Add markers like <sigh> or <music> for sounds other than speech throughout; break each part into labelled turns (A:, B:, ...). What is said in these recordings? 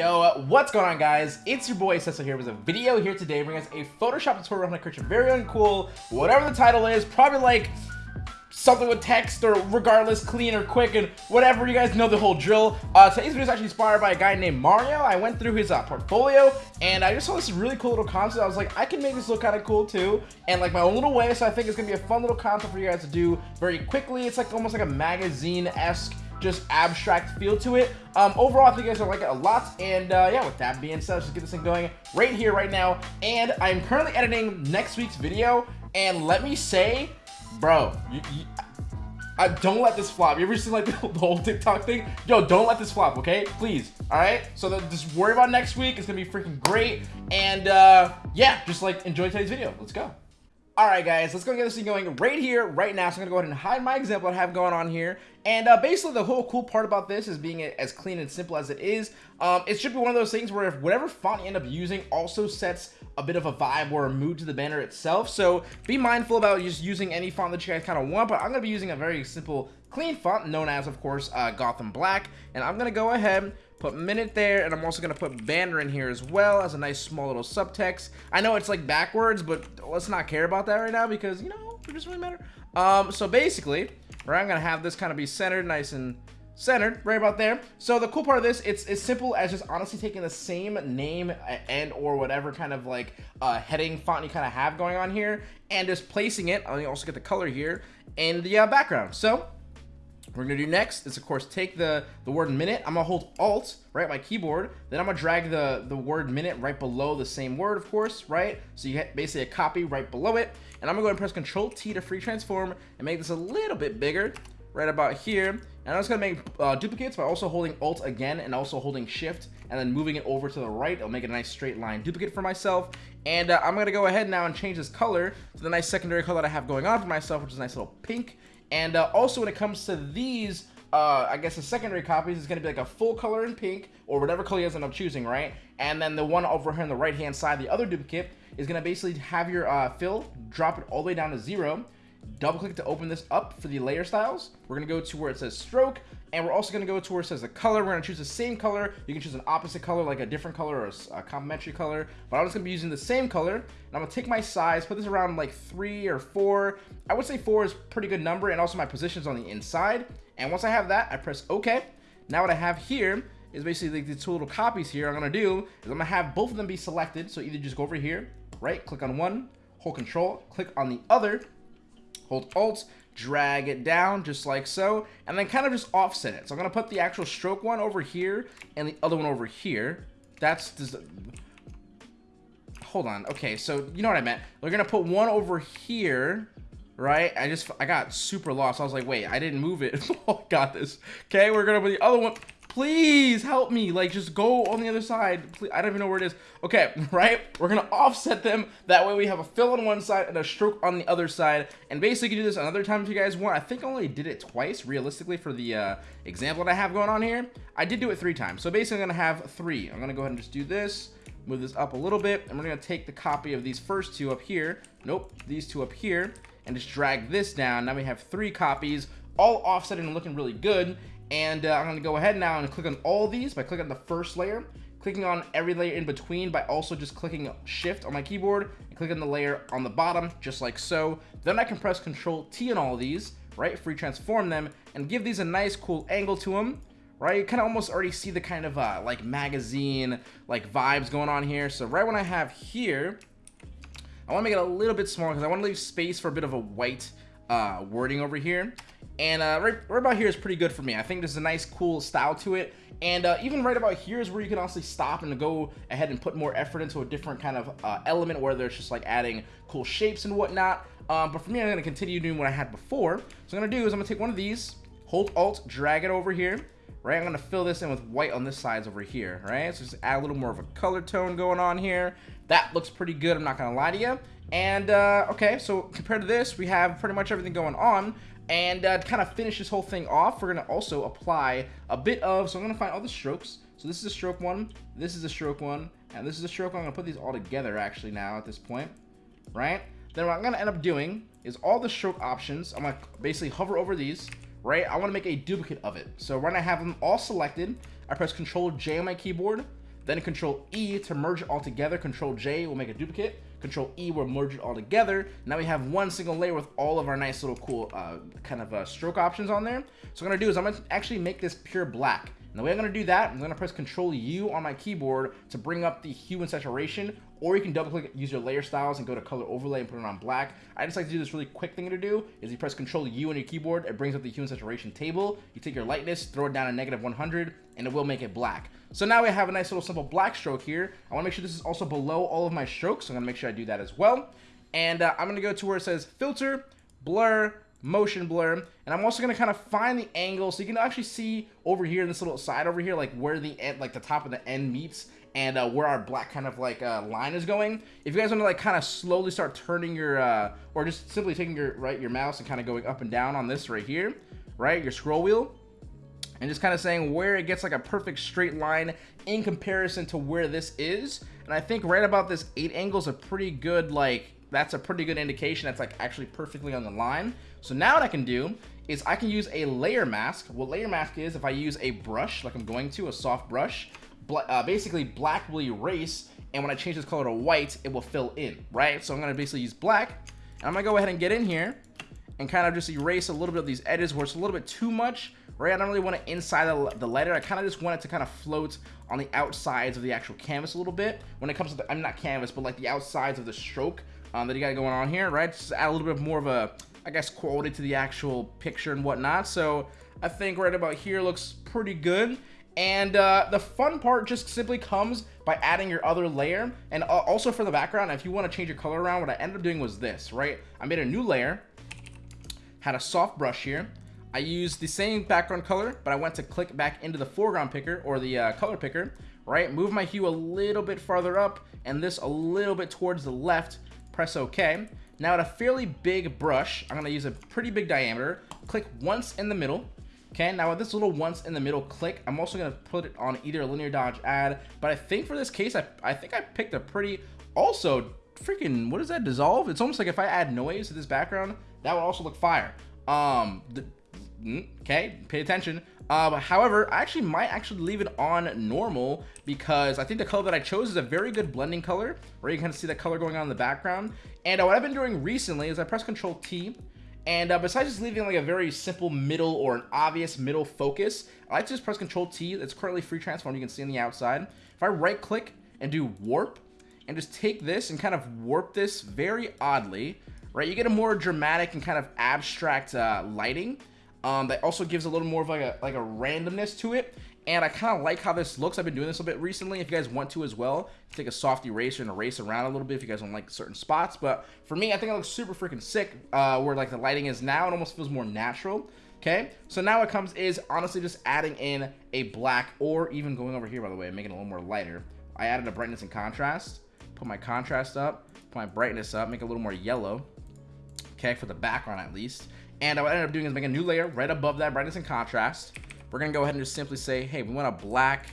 A: Yo, what's going on guys? It's your boy Cecil here with a video here today bringing us a Photoshop tutorial on how to very own cool, whatever the title is, probably like something with text or regardless clean or quick and whatever. You guys know the whole drill. Uh today's video is actually inspired by a guy named mario. I went through his uh, portfolio and i just saw this really cool little concept. I was like i can make this look kind of cool too and like my own little way so i think it's gonna be a fun little concept for you guys to do very quickly. It's like almost like a magazine-esque just abstract feel to it. Um, overall, I think you guys will like it a lot. And uh, yeah, with that being said, let's just get this thing going right here, right now. And I'm currently editing next week's video. And let me say, bro, you, you, I, don't let this flop. You ever seen like the, <laughs> the whole TikTok thing? Yo, don't let this flop, okay? Please. All right. So that, just worry about next week. It's gonna be freaking great. And uh, yeah, just like enjoy today's video. Let's go. Alright guys, let's go get this thing going right here, right now. So I'm going to go ahead and hide my example I have going on here. And uh, basically the whole cool part about this is being as clean and simple as it is. Um, it should be one of those things where if whatever font you end up using also sets a bit of a vibe or a mood to the banner itself. So be mindful about just using any font that you guys kind of want. But I'm going to be using a very simple clean font known as, of course, uh, Gotham Black. And I'm going to go ahead put minute there, and I'm also to put banner in here as well as a nice small little subtext. I know it's like backwards, but let's not care about that right now because, you know, it doesn't really matter. Um, so basically, right, I'm to have this kind of be centered, nice and centered right about there so the cool part of this it's as simple as just honestly taking the same name and or whatever kind of like uh, heading font you kind of have going on here and just placing it i also get the color here in the uh, background so we're gonna do next is of course take the the word minute. I'm gonna hold alt right my keyboard. Then i'm gonna drag the the word minute right below the same word of course right? So you get basically a copy right below it. And i'm gonna go ahead and press control t to free transform and make this a little bit bigger right about here. And I'm just gonna make uh, duplicates by also holding alt again and also holding shift and then moving it over to the right. It'll make a nice straight line duplicate for myself. And uh, I'm gonna go ahead now and change this color to the nice secondary color that I have going on for myself which is a nice little pink and uh, also when it comes to these, uh, I guess the secondary copies is going to be like a full color in pink or whatever color you guys end up choosing, right? And then the one over here on the right hand side, the other duplicate, is going to basically have your uh, fill, drop it all the way down to zero, double click to open this up for the layer styles. We're going to go to where it says stroke, and we're also going to go to where it says the color. We're going to choose the same color. You can choose an opposite color, like a different color or a, a complementary color. But I'm just going to be using the same color. And I'm going to take my size, put this around like three or four. I would say four is pretty good number. And also my position's on the inside. And once I have that, I press OK. Now what I have here is basically like the two little copies here. I'm going to do is I'm going to have both of them be selected. So either just go over here, right, click on one, hold control, click on the other, hold alt, drag it down just like so, and then kind of just offset it. So I'm going to put the actual stroke one over here and the other one over here. That's. Hold on. Okay, so you know what I meant. We're going to put one over here, right? I just, I got super lost. I was like, wait, I didn't move it. <laughs> oh, got this. Okay, we're going to put the other one please help me like just go on the other side. Please, i don't even know where it is. Okay <laughs> right? We're gonna offset them. That way we have a fill on one side and a stroke on the other side. And basically do this another time if you guys want. I think i only did it twice realistically for the uh, example that i have going on here. I did do it three times. So basically i'm gonna have three. I'm gonna go ahead and just do this move this up a little bit and we're gonna take the copy of these first two up here. Nope these two up here and just drag this down. Now we have three copies all offset and looking really good and uh, I'm to go ahead now and click on all these by clicking on the first layer, clicking on every layer in between by also just clicking shift on my keyboard and clicking the layer on the bottom, just like so. Then I can press control T on all these, right, free transform them, and give these a nice cool angle to them, right? You kind of almost already see the kind of uh, like magazine like vibes going on here. So right when I have here, I want to make it a little bit smaller because I want to leave space for a bit of a white uh, wording over here. And uh, right, right, about here is pretty good for me. I think there's a nice, cool style to it. And uh, even right about here is where you can honestly stop and go ahead and put more effort into a different kind of uh, element, whether it's just like adding cool shapes and whatnot. Um, but for me, I'm to continue doing what I had before. So I'm to do is I'm to take one of these, hold Alt, drag it over here. Right, I'm to fill this in with white on this sides over here, right? So just add a little more of a color tone going on here. That looks pretty good, I'm not to lie to you. And, uh, okay, so compared to this, we have pretty much everything going on. And uh, to kind of finish this whole thing off, we're to also apply a bit of, so I'm to find all the strokes. So this is a stroke one, this is a stroke one, and this is a stroke one. I'm to put these all together actually now at this point, right? Then what I'm to end up doing is all the stroke options, I'm to basically hover over these, right? I want to make a duplicate of it. So when I have them all selected, I press Control J on my keyboard, then Control E to merge it all together. Control J will make a duplicate. Control E will merge it all together. Now we have one single layer with all of our nice little cool uh, kind of uh, stroke options on there. So what I'm gonna do is I'm gonna actually make this pure black. And the way I'm gonna do that, I'm gonna press Control U on my keyboard to bring up the hue and saturation, or you can double click, use your layer styles and go to color overlay and put it on black. I just like to do this really quick thing to do, is you press Control U on your keyboard, it brings up the hue and saturation table, you take your lightness, throw it down to negative 100, and it will make it black. So now we have a nice little simple black stroke here. I wanna make sure this is also below all of my strokes, so I'm gonna make sure I do that as well. And uh, I'm gonna go to where it says Filter, Blur, motion blur. And i'm also going to kind of find the angle so you can actually see over here in this little side over here like where the end like the top of the end meets and uh, where our black kind of like uh, line is going. If you guys want to like kind of slowly start turning your uh, or just simply taking your right your mouse and kind of going up and down on this right here right your scroll wheel and just kind of saying where it gets like a perfect straight line in comparison to where this is. And i think right about this eight angle is a pretty good like that's a pretty good indication that's like actually perfectly on the line. So now what I can do is I can use a layer mask. What layer mask is, if I use a brush, like I'm going to, a soft brush, uh, basically black will erase, and when I change this color to white, it will fill in, right? So I'm gonna basically use black, and I'm gonna go ahead and get in here, and kind of just erase a little bit of these edges where it's a little bit too much, right? I don't really want it inside the, the letter. I kind of just want it to kind of float on the outsides of the actual canvas a little bit. When it comes to the, I'm not canvas, but like the outsides of the stroke um, that you got going on here, right? Just add a little bit more of a, I guess, quality to the actual picture and whatnot. So I think right about here looks pretty good. And uh, the fun part just simply comes by adding your other layer. And uh, also for the background, if you want to change your color around, what I ended up doing was this, right? I made a new layer, had a soft brush here. I used the same background color, but I went to click back into the foreground picker or the uh, color picker, right? Move my hue a little bit farther up and this a little bit towards the left press OK. Now at a fairly big brush, I'm going to use a pretty big diameter, click once in the middle. Okay, now with this little once in the middle click, I'm also going to put it on either linear dodge add, but I think for this case, I, I think I picked a pretty, also, freaking, what is that, dissolve? It's almost like if I add noise to this background, that would also look fire. Um, the, okay, pay attention. Um, however, I actually might actually leave it on normal because I think the color that I chose is a very good blending color where you can kind of see that color going on in the background. And uh, what I've been doing recently is I press Control T and uh, besides just leaving like a very simple middle or an obvious middle focus, I like to just press Control T. It's currently free transform. You can see on the outside. If I right click and do warp and just take this and kind of warp this very oddly, right? You get a more dramatic and kind of abstract uh, lighting. Um, that also gives a little more of like a like a randomness to it. And I kind of like how this looks. I've been doing this a bit recently. If you guys want to as well, take a soft eraser and erase around a little bit if you guys don't like certain spots. But for me, I think it looks super freaking sick uh, where like the lighting is now. It almost feels more natural. Okay, so now what comes is honestly just adding in a black or even going over here, by the way, and making it a little more lighter. I added a brightness and contrast. Put my contrast up, put my brightness up, make it a little more yellow. Okay, for the background at least. And what I ended up doing is make a new layer right above that brightness and contrast. We're gonna go ahead and just simply say, hey, we want a black,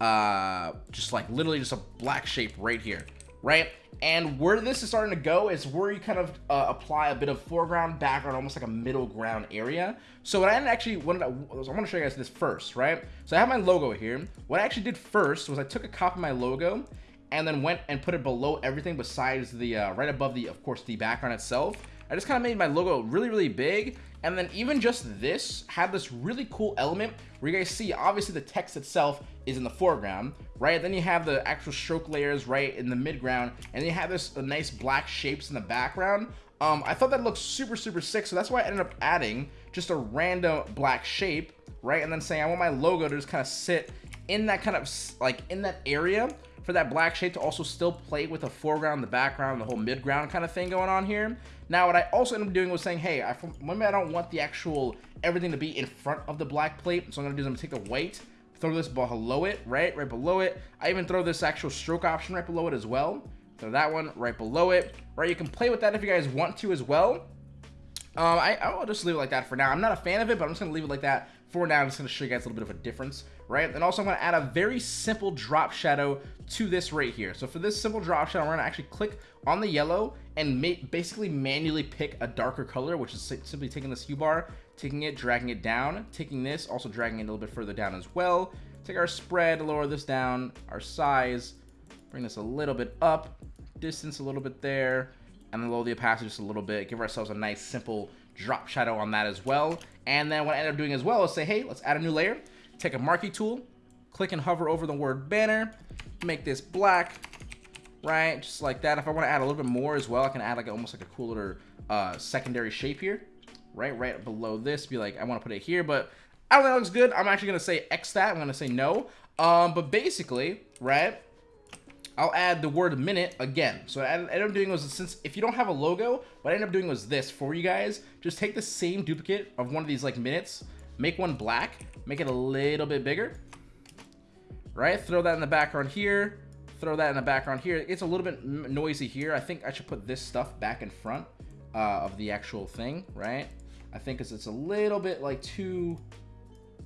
A: uh, just like literally just a black shape right here, right? And where this is starting to go is where you kind of uh, apply a bit of foreground, background, almost like a middle ground area. So what I actually wanted, to, I want to show you guys this first, right? So I have my logo here. What I actually did first was I took a copy of my logo and then went and put it below everything besides the, uh, right above the, of course, the background itself. I just kind of made my logo really, really big. And then even just this had this really cool element where you guys see, obviously the text itself is in the foreground, right? Then you have the actual stroke layers right in the midground. And you have this nice black shapes in the background. Um, I thought that looked super, super sick. So that's why I ended up adding just a random black shape, right? And then saying I want my logo to just kind of sit in that kind of like in that area for that black shape to also still play with the foreground, the background, the whole midground kind of thing going on here. Now, what I also ended up doing was saying, hey, I, maybe I don't want the actual everything to be in front of the black plate. So I'm going to do is I'm going to take the white, throw this below it, right? Right below it. I even throw this actual stroke option right below it as well. Throw that one right below it, right? You can play with that if you guys want to as well. Um, I, I'll just leave it like that for now. I'm not a fan of it, but I'm just going to leave it like that for now. I'm just going to show you guys a little bit of a difference, right? And also I'm going to add a very simple drop shadow to this right here. So for this simple drop shadow, we're going to actually click on the yellow and ma basically manually pick a darker color, which is simply taking this hue bar, taking it, dragging it down, taking this, also dragging it a little bit further down as well, take our spread, lower this down, our size, bring this a little bit up, distance a little bit there, and then lower the opacity just a little bit. Give ourselves a nice simple drop shadow on that as well. And then what I end up doing as well is say, hey, let's add a new layer. Take a marquee tool, click and hover over the word banner, make this black, right? Just like that. If I want to add a little bit more as well, I can add like almost like a cooler uh, secondary shape here, right? Right below this, be like, I want to put it here, but I don't think that looks good. I'm actually going to say X that. I'm going to say no. Um, but basically, right? I'll add the word minute again. So what I ended up doing was, since if you don't have a logo, what I ended up doing was this for you guys. Just take the same duplicate of one of these like minutes, make one black, make it a little bit bigger, right? Throw that in the background here, throw that in the background here. It's a little bit noisy here. I think I should put this stuff back in front uh, of the actual thing, right? I think it's, it's a little bit like too,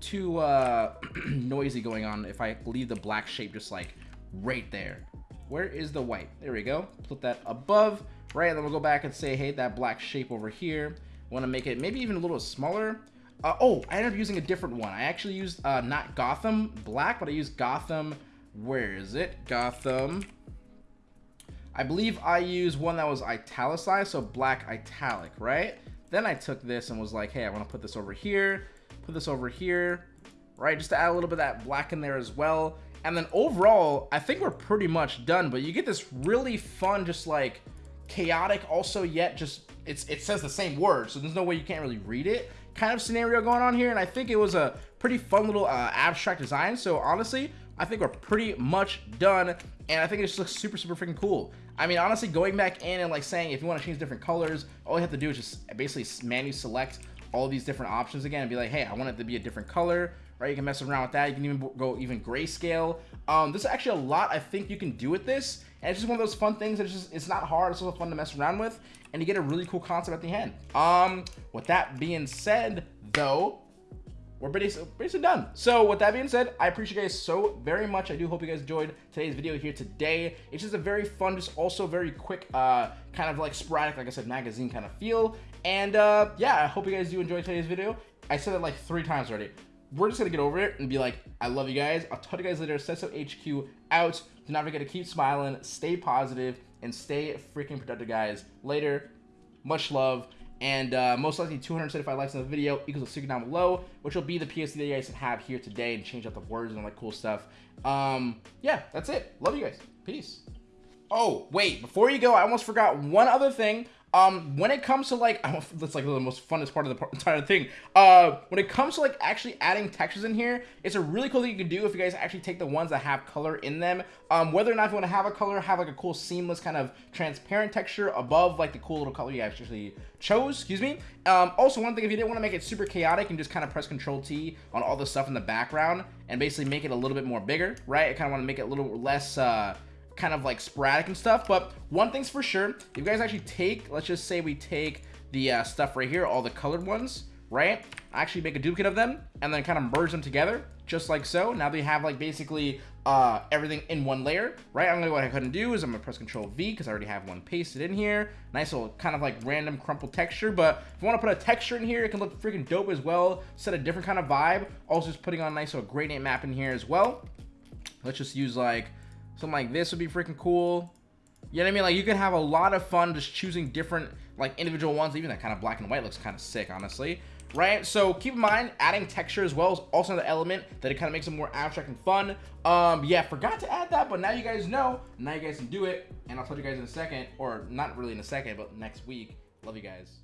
A: too uh, <clears throat> noisy going on if I leave the black shape just like right there. Where is the white? There we go. Put that above, right? And then we'll go back and say, hey, that black shape over here. Want to make it maybe even a little smaller. Uh, oh, I ended up using a different one. I actually used uh, not Gotham black, but I used Gotham. Where is it? Gotham. I believe I used one that was italicized, so black italic, right? Then I took this and was like, hey, I want to put this over here, put this over here, right? Just to add a little bit of that black in there as well. And then overall, I think we're pretty much done, but you get this really fun, just like chaotic, also yet just, it's it says the same word, so there's no way you can't really read it kind of scenario going on here. And I think it was a pretty fun little uh, abstract design. So honestly, I think we're pretty much done. And I think it just looks super, super freaking cool. I mean, honestly, going back in and like saying if you want to change different colors, all you have to do is just basically manually select all these different options again and be like, hey, I want it to be a different color right? You can mess around with that. You can even go even grayscale. Um, there's actually a lot I think you can do with this. And it's just one of those fun things that it's just, it's not hard. It's also fun to mess around with. And you get a really cool concept at the end. Um, with that being said, though, we're basically, basically done. So with that being said, I appreciate you guys so very much. I do hope you guys enjoyed today's video here today. It's just a very fun, just also very quick, uh, kind of like sporadic, like I said, magazine kind of feel. And uh, yeah, I hope you guys do enjoy today's video. I said it like three times already we're just gonna get over it and be like, I love you guys. I'll talk to you guys later. Sesso HQ out. Do not forget to keep smiling, stay positive, and stay freaking productive, guys. Later. Much love. And uh, most likely 275 likes on the video equals a secret down below, which will be the PSD that you guys have here today and change out the words and all that cool stuff. Um, yeah, that's it. Love you guys. Peace. Oh, wait, before you go, I almost forgot one other thing. Um, when it comes to like, <laughs> that's like the most funnest part of the entire thing. Uh, when it comes to like actually adding textures in here, it's a really cool thing you can do if you guys actually take the ones that have color in them. Um, whether or not you want to have a color, have like a cool seamless kind of transparent texture above like the cool little color you actually chose, excuse me. Um, also one thing, if you didn't want to make it super chaotic and just kind of press Control T on all the stuff in the background and basically make it a little bit more bigger, right? I kind of want to make it a little less, uh, kind of like sporadic and stuff. But one thing's for sure, if you guys actually take, let's just say we take the uh, stuff right here, all the colored ones, right? I actually make a duplicate of them and then kind of merge them together just like so. Now they have like basically uh, everything in one layer, right? I'm gonna go ahead and do is I'm gonna press Control V because I already have one pasted in here. Nice little kind of like random crumpled texture, but if you want to put a texture in here, it can look freaking dope as well. Set a different kind of vibe. Also just putting on a nice little gradient map in here as well. Let's just use like Something like this would be freaking cool. You know what I mean? Like you could have a lot of fun just choosing different like individual ones. Even that kind of black and white looks kind of sick, honestly. Right? So keep in mind, adding texture as well is also another element that it kind of makes it more abstract and fun. Um, yeah, forgot to add that, but now you guys know. Now you guys can do it. And I'll tell you guys in a second, or not really in a second, but next week. Love you guys.